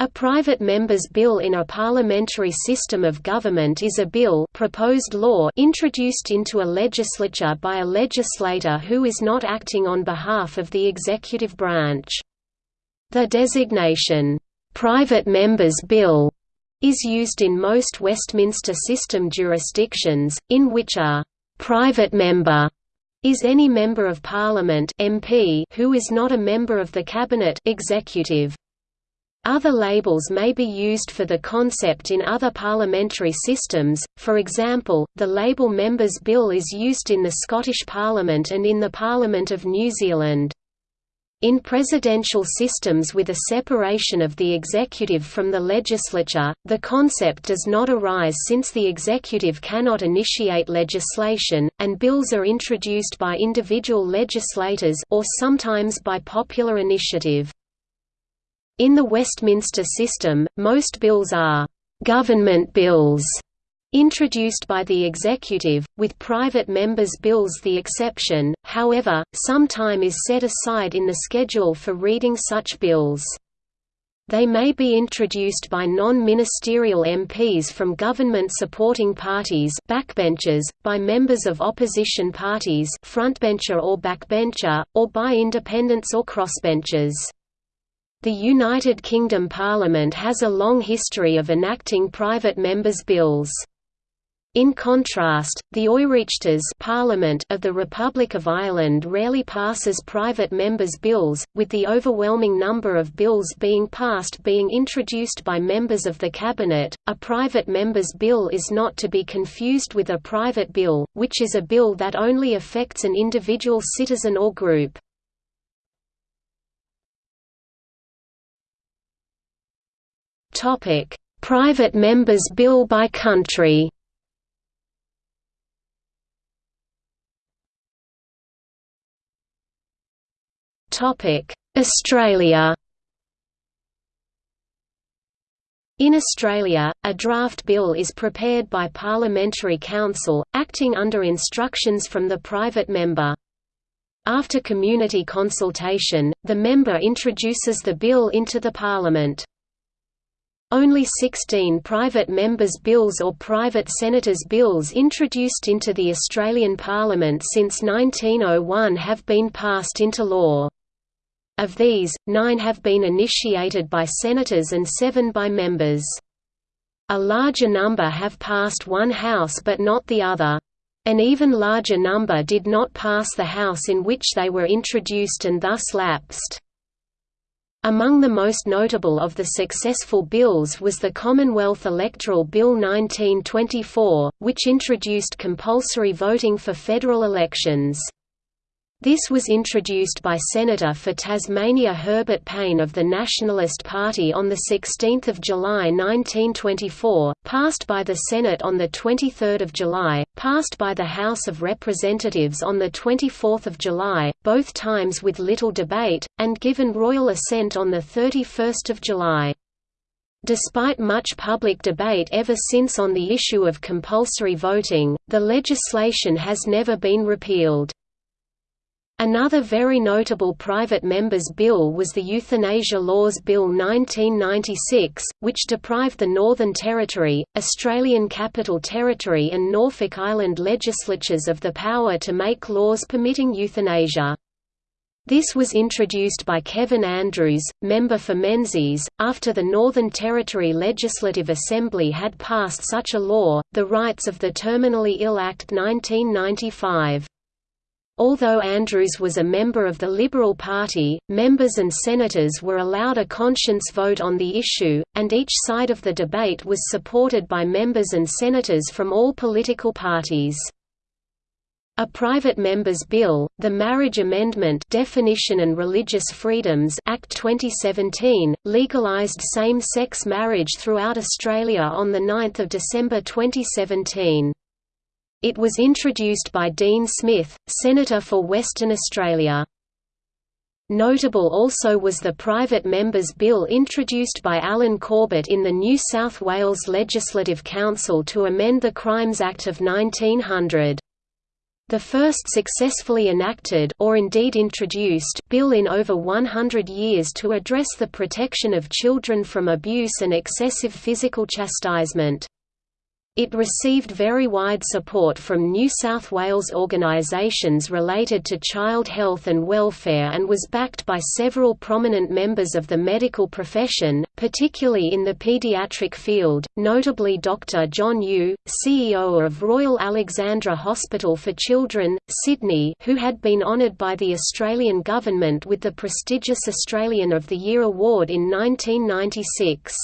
A private member's bill in a parliamentary system of government is a bill proposed law introduced into a legislature by a legislator who is not acting on behalf of the executive branch. The designation, "'private member's bill' is used in most Westminster system jurisdictions, in which a "'private member' is any member of Parliament MP who is not a member of the Cabinet executive. Other labels may be used for the concept in other parliamentary systems, for example, the label Members' Bill is used in the Scottish Parliament and in the Parliament of New Zealand. In presidential systems with a separation of the executive from the legislature, the concept does not arise since the executive cannot initiate legislation, and bills are introduced by individual legislators or sometimes by popular initiative. In the Westminster system, most bills are «government bills» introduced by the executive, with private members' bills the exception, however, some time is set aside in the schedule for reading such bills. They may be introduced by non-ministerial MPs from government-supporting parties backbenchers, by members of opposition parties frontbencher or backbencher, or by independents or crossbenchers. The United Kingdom Parliament has a long history of enacting private members' bills. In contrast, the Oireachtas Parliament of the Republic of Ireland rarely passes private members' bills, with the overwhelming number of bills being passed being introduced by members of the Cabinet. A private member's bill is not to be confused with a private bill, which is a bill that only affects an individual citizen or group. Topic: Private Members Bill by country. Topic: Australia. In Australia, a draft bill is prepared by Parliamentary Counsel, acting under instructions from the private member. After community consultation, the member introduces the bill into the Parliament. Only 16 private members' bills or private senators' bills introduced into the Australian Parliament since 1901 have been passed into law. Of these, nine have been initiated by senators and seven by members. A larger number have passed one house but not the other. An even larger number did not pass the house in which they were introduced and thus lapsed. Among the most notable of the successful bills was the Commonwealth Electoral Bill 1924, which introduced compulsory voting for federal elections. This was introduced by Senator for Tasmania Herbert Payne of the Nationalist Party on 16 July 1924, passed by the Senate on 23 July, passed by the House of Representatives on 24 July, both times with little debate, and given royal assent on 31 July. Despite much public debate ever since on the issue of compulsory voting, the legislation has never been repealed. Another very notable private members' bill was the Euthanasia Laws Bill 1996, which deprived the Northern Territory, Australian Capital Territory and Norfolk Island legislatures of the power to make laws permitting euthanasia. This was introduced by Kevin Andrews, member for Menzies, after the Northern Territory Legislative Assembly had passed such a law, the Rights of the Terminally Ill Act 1995. Although Andrews was a member of the Liberal Party, members and senators were allowed a conscience vote on the issue, and each side of the debate was supported by members and senators from all political parties. A private member's bill, the Marriage Amendment Definition and Religious Freedoms Act 2017, legalised same-sex marriage throughout Australia on 9 December 2017. It was introduced by Dean Smith, Senator for Western Australia. Notable also was the Private Members Bill introduced by Alan Corbett in the New South Wales Legislative Council to amend the Crimes Act of 1900. The first successfully enacted or indeed introduced bill in over 100 years to address the protection of children from abuse and excessive physical chastisement. It received very wide support from New South Wales organisations related to child health and welfare and was backed by several prominent members of the medical profession, particularly in the paediatric field, notably Dr John Yu, CEO of Royal Alexandra Hospital for Children, Sydney who had been honoured by the Australian government with the prestigious Australian of the Year award in 1996.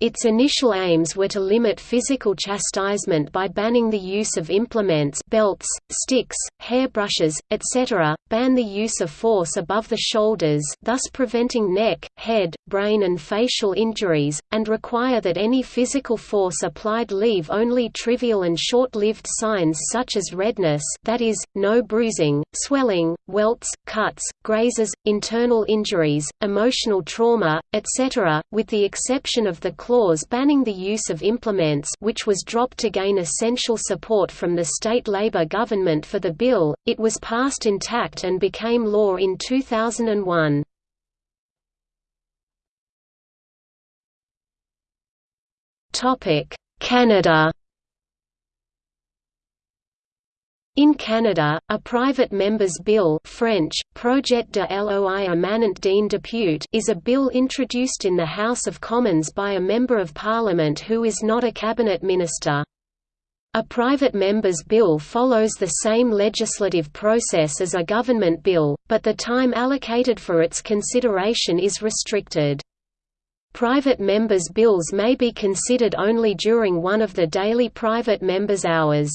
Its initial aims were to limit physical chastisement by banning the use of implements belts, sticks, hairbrushes, etc., ban the use of force above the shoulders thus preventing neck, head, brain and facial injuries, and require that any physical force applied leave only trivial and short-lived signs such as redness that is, no bruising, swelling, welts, cuts, grazes, internal injuries, emotional trauma, etc., with the exception of the clause banning the use of implements which was dropped to gain essential support from the state Labour government for the bill, it was passed intact and became law in 2001. Canada In Canada, a private member's bill French, Projet de loi émanant député is a bill introduced in the House of Commons by a Member of Parliament who is not a cabinet minister. A private member's bill follows the same legislative process as a government bill, but the time allocated for its consideration is restricted. Private members' bills may be considered only during one of the daily private members' hours.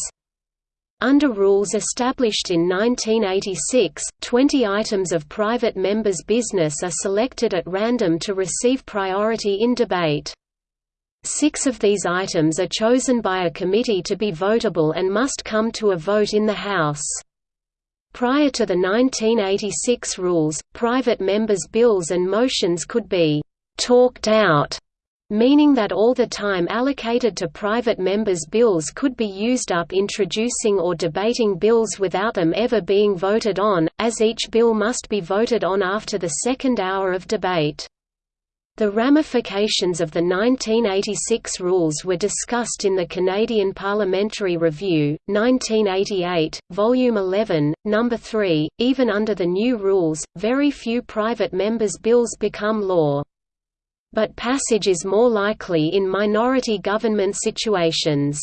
Under rules established in 1986, 20 items of private members' business are selected at random to receive priority in debate. Six of these items are chosen by a committee to be votable and must come to a vote in the House. Prior to the 1986 rules, private members' bills and motions could be «talked out» meaning that all the time allocated to private members' bills could be used up introducing or debating bills without them ever being voted on, as each bill must be voted on after the second hour of debate. The ramifications of the 1986 rules were discussed in the Canadian Parliamentary Review, 1988, Volume 11, No. 3. Even under the new rules, very few private members' bills become law but passage is more likely in minority government situations.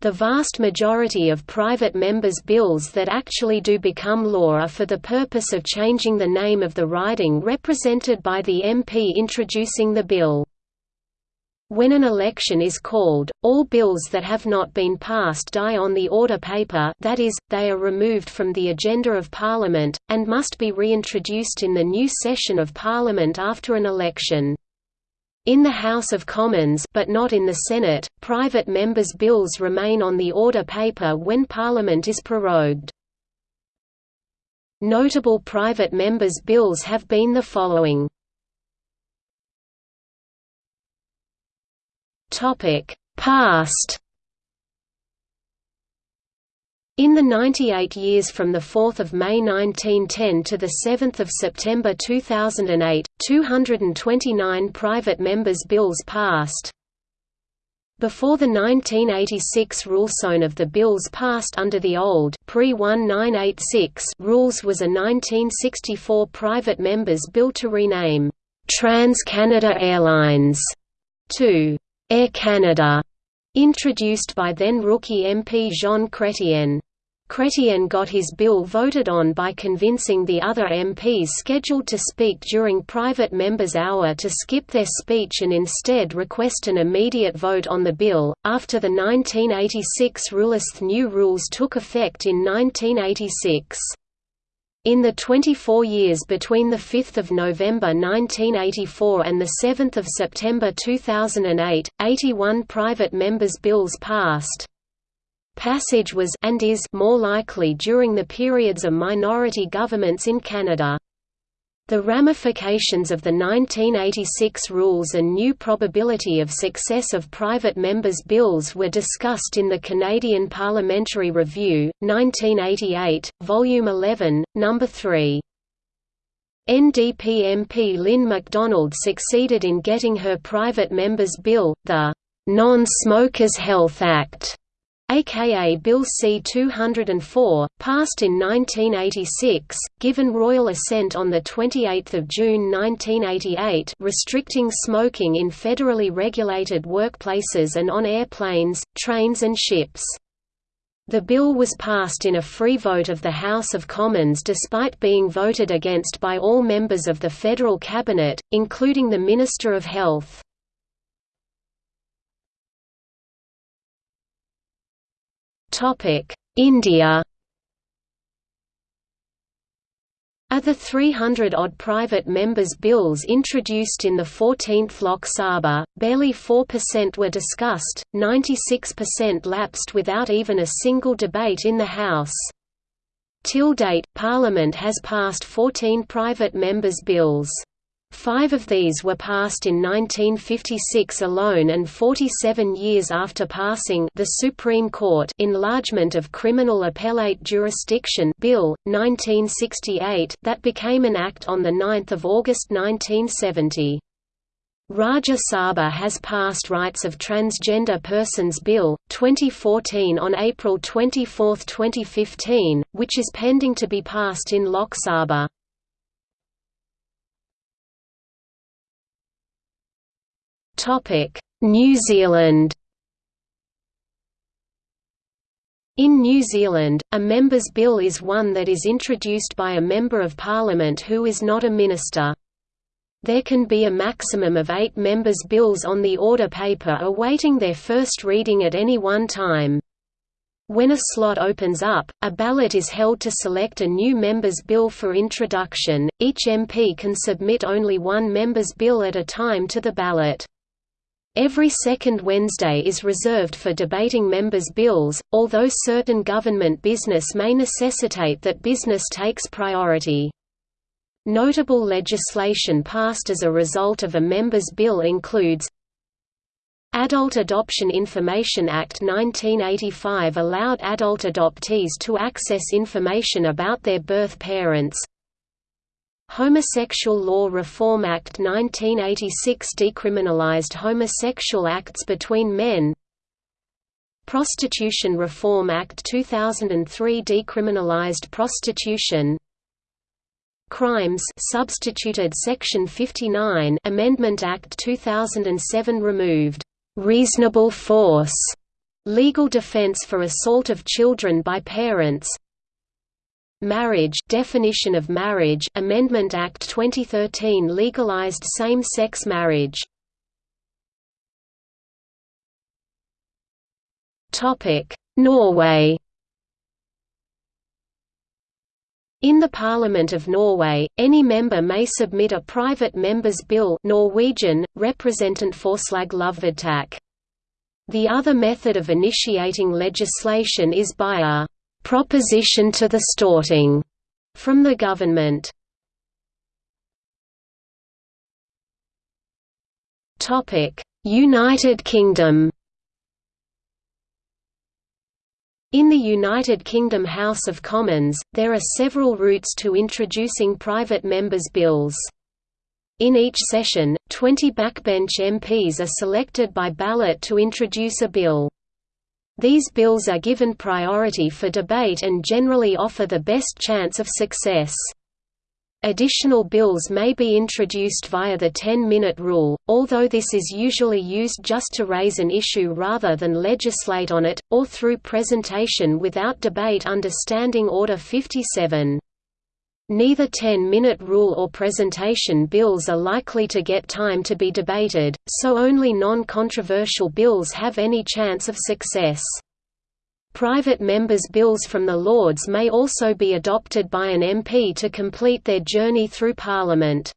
The vast majority of private members' bills that actually do become law are for the purpose of changing the name of the riding represented by the MP introducing the bill. When an election is called, all bills that have not been passed die on the order paper that is, they are removed from the agenda of Parliament, and must be reintroduced in the new session of Parliament after an election. In the House of Commons but not in the Senate, private members' bills remain on the order paper when Parliament is prorogued. Notable private members' bills have been the following. Past in the 98 years from 4 May 1910 to 7 September 2008, 229 private members' bills passed. Before the 1986 rulezone of the bills passed under the old pre-1986 rules was a 1964 private members' bill to rename Trans-Canada Airlines to Air Canada, introduced by then rookie MP Jean Chrétien. Chrétien got his bill voted on by convincing the other MPs scheduled to speak during private members' hour to skip their speech and instead request an immediate vote on the bill. After the 1986 rulist new rules took effect in 1986. In the 24 years between 5 November 1984 and 7 September 2008, 81 private members' bills passed. Passage was and is more likely during the periods of minority governments in Canada. The ramifications of the 1986 rules and new probability of success of private members' bills were discussed in the Canadian Parliamentary Review, 1988, Volume 11, No. 3. NDP MP Lynn McDonald succeeded in getting her private members' bill, the Non-Smokers Health Act, aka Bill C-204, passed in 1986, given royal assent on 28 June 1988 restricting smoking in federally regulated workplaces and on airplanes, trains and ships. The bill was passed in a free vote of the House of Commons despite being voted against by all members of the federal cabinet, including the Minister of Health. India Of the 300-odd private members' bills introduced in the 14th Lok Sabha, barely 4% were discussed, 96% lapsed without even a single debate in the House. Till date, Parliament has passed 14 private members' bills. Five of these were passed in 1956 alone and 47 years after passing the Supreme Court Enlargement of Criminal Appellate Jurisdiction Bill, 1968 that became an act on 9 August 1970. Rajya Sabha has passed Rights of Transgender Persons Bill, 2014 on April 24, 2015, which is pending to be passed in Lok Sabha. New Zealand In New Zealand, a member's bill is one that is introduced by a Member of Parliament who is not a minister. There can be a maximum of eight members' bills on the order paper awaiting their first reading at any one time. When a slot opens up, a ballot is held to select a new member's bill for introduction. Each MP can submit only one member's bill at a time to the ballot. Every second Wednesday is reserved for debating members' bills, although certain government business may necessitate that business takes priority. Notable legislation passed as a result of a member's bill includes Adult Adoption Information Act 1985 allowed adult adoptees to access information about their birth parents, Homosexual Law Reform Act 1986 decriminalized homosexual acts between men. Prostitution Reform Act 2003 decriminalized prostitution. Crimes substituted Section 59 Amendment Act 2007 removed «reasonable force» legal defense for assault of children by parents Marriage definition of marriage Amendment Act 2013 legalized same-sex marriage. Topic: Norway. In the Parliament of Norway, any member may submit a private member's bill Norwegian. The other method of initiating legislation is by a proposition to the Storting from the government. Topic: United Kingdom. In the United Kingdom House of Commons, there are several routes to introducing private members' bills. In each session, 20 backbench MPs are selected by ballot to introduce a bill. These bills are given priority for debate and generally offer the best chance of success. Additional bills may be introduced via the 10-minute rule, although this is usually used just to raise an issue rather than legislate on it, or through presentation without debate under Standing Order 57. Neither 10-minute rule or presentation bills are likely to get time to be debated, so only non-controversial bills have any chance of success. Private members' bills from the Lords may also be adopted by an MP to complete their journey through Parliament.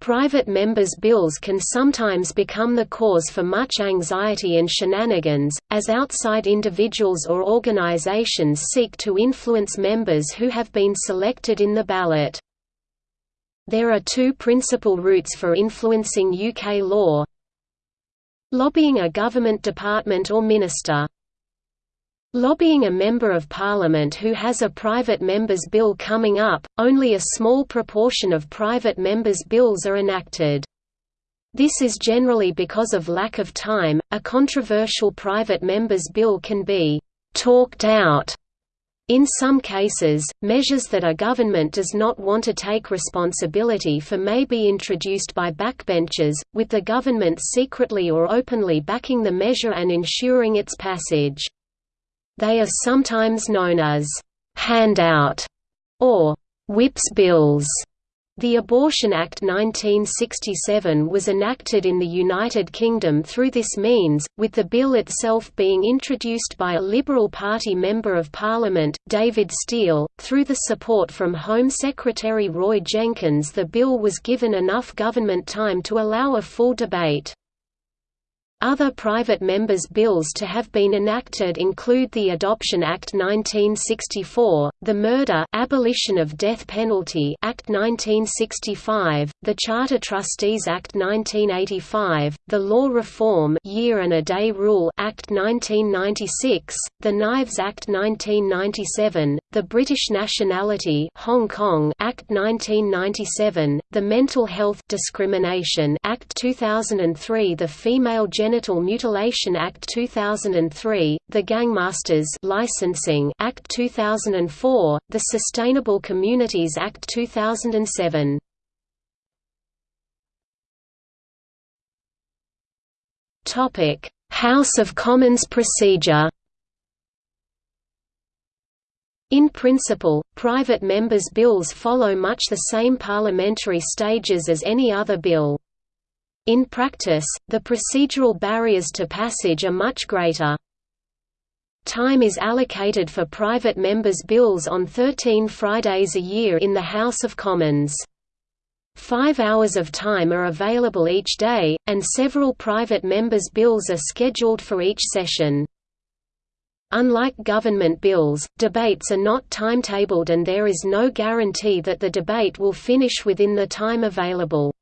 Private members' bills can sometimes become the cause for much anxiety and shenanigans, as outside individuals or organizations seek to influence members who have been selected in the ballot. There are two principal routes for influencing UK law Lobbying a government department or minister Lobbying a Member of Parliament who has a private member's bill coming up, only a small proportion of private members' bills are enacted. This is generally because of lack of time. A controversial private member's bill can be talked out in some cases, measures that a government does not want to take responsibility for may be introduced by backbenchers, with the government secretly or openly backing the measure and ensuring its passage. They are sometimes known as «handout» or «whips bills». The Abortion Act 1967 was enacted in the United Kingdom through this means, with the bill itself being introduced by a Liberal Party Member of Parliament, David Steel. Through the support from Home Secretary Roy Jenkins, the bill was given enough government time to allow a full debate. Other private members' bills to have been enacted include the Adoption Act 1964, the Murder Abolition of Death Penalty Act 1965, the Charter Trustees Act 1985, the Law Reform Year and a Day Rule Act 1996, the Knives Act 1997, the British Nationality Hong Kong Act 1997, the Mental Health Discrimination Act 2003, the Female Gender Genital Mutilation Act 2003, the Gangmasters Licensing Act 2004, the Sustainable Communities Act 2007. Topic: House of Commons procedure. In principle, private members' bills follow much the same parliamentary stages as any other bill. In practice, the procedural barriers to passage are much greater. Time is allocated for private members' bills on 13 Fridays a year in the House of Commons. Five hours of time are available each day, and several private members' bills are scheduled for each session. Unlike government bills, debates are not timetabled and there is no guarantee that the debate will finish within the time available.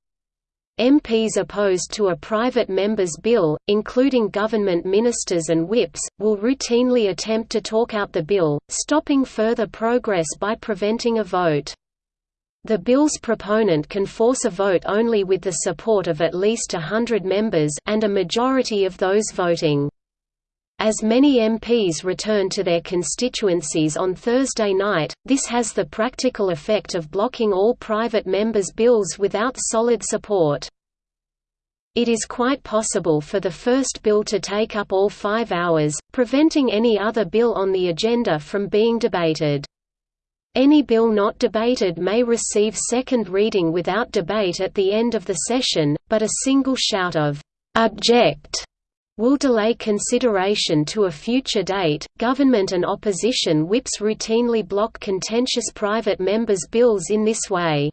MPs opposed to a private member's bill, including government ministers and whips, will routinely attempt to talk out the bill, stopping further progress by preventing a vote. The bill's proponent can force a vote only with the support of at least a hundred members and a majority of those voting. As many MPs return to their constituencies on Thursday night, this has the practical effect of blocking all private members' bills without solid support. It is quite possible for the first bill to take up all five hours, preventing any other bill on the agenda from being debated. Any bill not debated may receive second reading without debate at the end of the session, but a single shout of «Object!» Will delay consideration to a future date. Government and opposition whips routinely block contentious private members' bills in this way.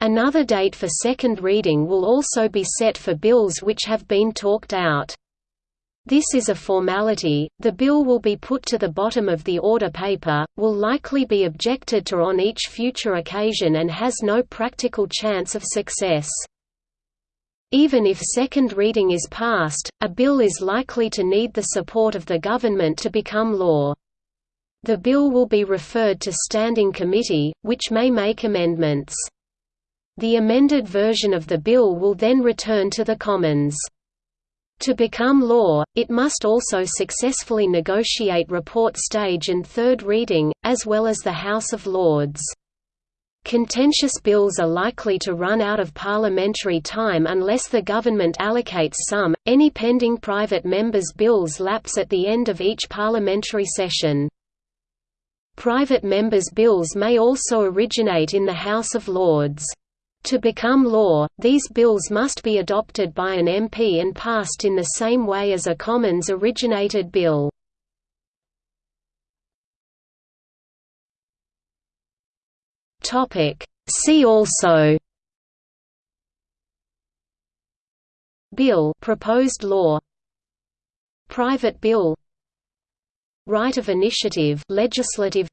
Another date for second reading will also be set for bills which have been talked out. This is a formality, the bill will be put to the bottom of the order paper, will likely be objected to on each future occasion and has no practical chance of success. Even if second reading is passed, a bill is likely to need the support of the government to become law. The bill will be referred to Standing Committee, which may make amendments. The amended version of the bill will then return to the Commons. To become law, it must also successfully negotiate report stage and third reading, as well as the House of Lords. Contentious bills are likely to run out of parliamentary time unless the government allocates some. Any pending private members' bills lapse at the end of each parliamentary session. Private members' bills may also originate in the House of Lords. To become law, these bills must be adopted by an MP and passed in the same way as a Commons-originated bill. Topic. See also Bill proposed law Private bill Right of initiative legislative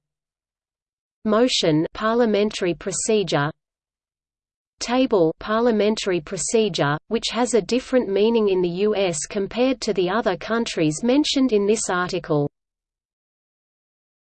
Motion parliamentary procedure table parliamentary procedure, which has a different meaning in the U.S. compared to the other countries mentioned in this article.